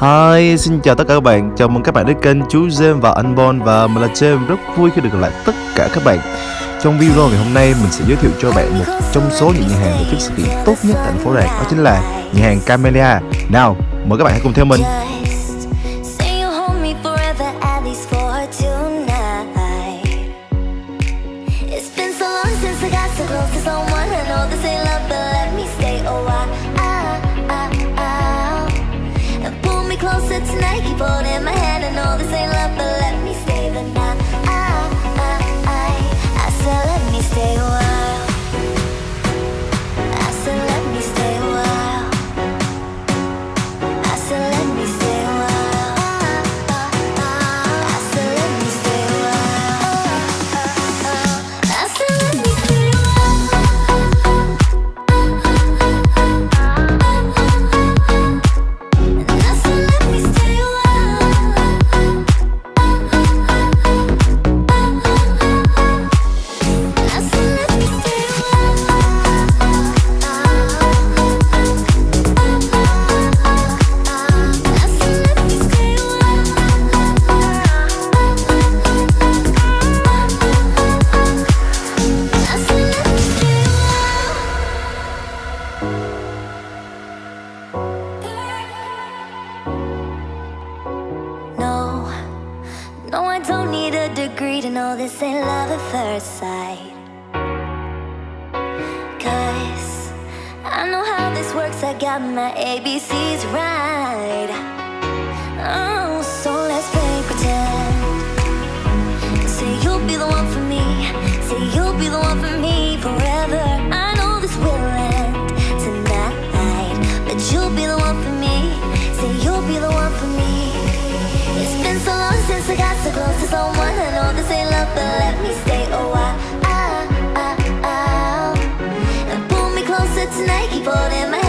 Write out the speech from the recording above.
Hi, xin chào tất cả các bạn. Chào mừng các bạn đến kênh chú James và anh Bon và mình là James rất vui khi được gặp lại tất cả các bạn. Trong video ngày hôm nay mình sẽ giới thiệu cho bạn một trong số những nhà hàng tổ chức sự kiện tốt nhất tại thành phố này đó chính là nhà hàng Camellia. Nào, mời các bạn hãy cùng theo mình. It's been so long since I got so close to someone. I know this ain't love, but tonight, keep holding my hand. I know this ain't love, but degree know this ain't love at first sight. Cause I know how this works, I got my ABCs right. tonight, keep holding my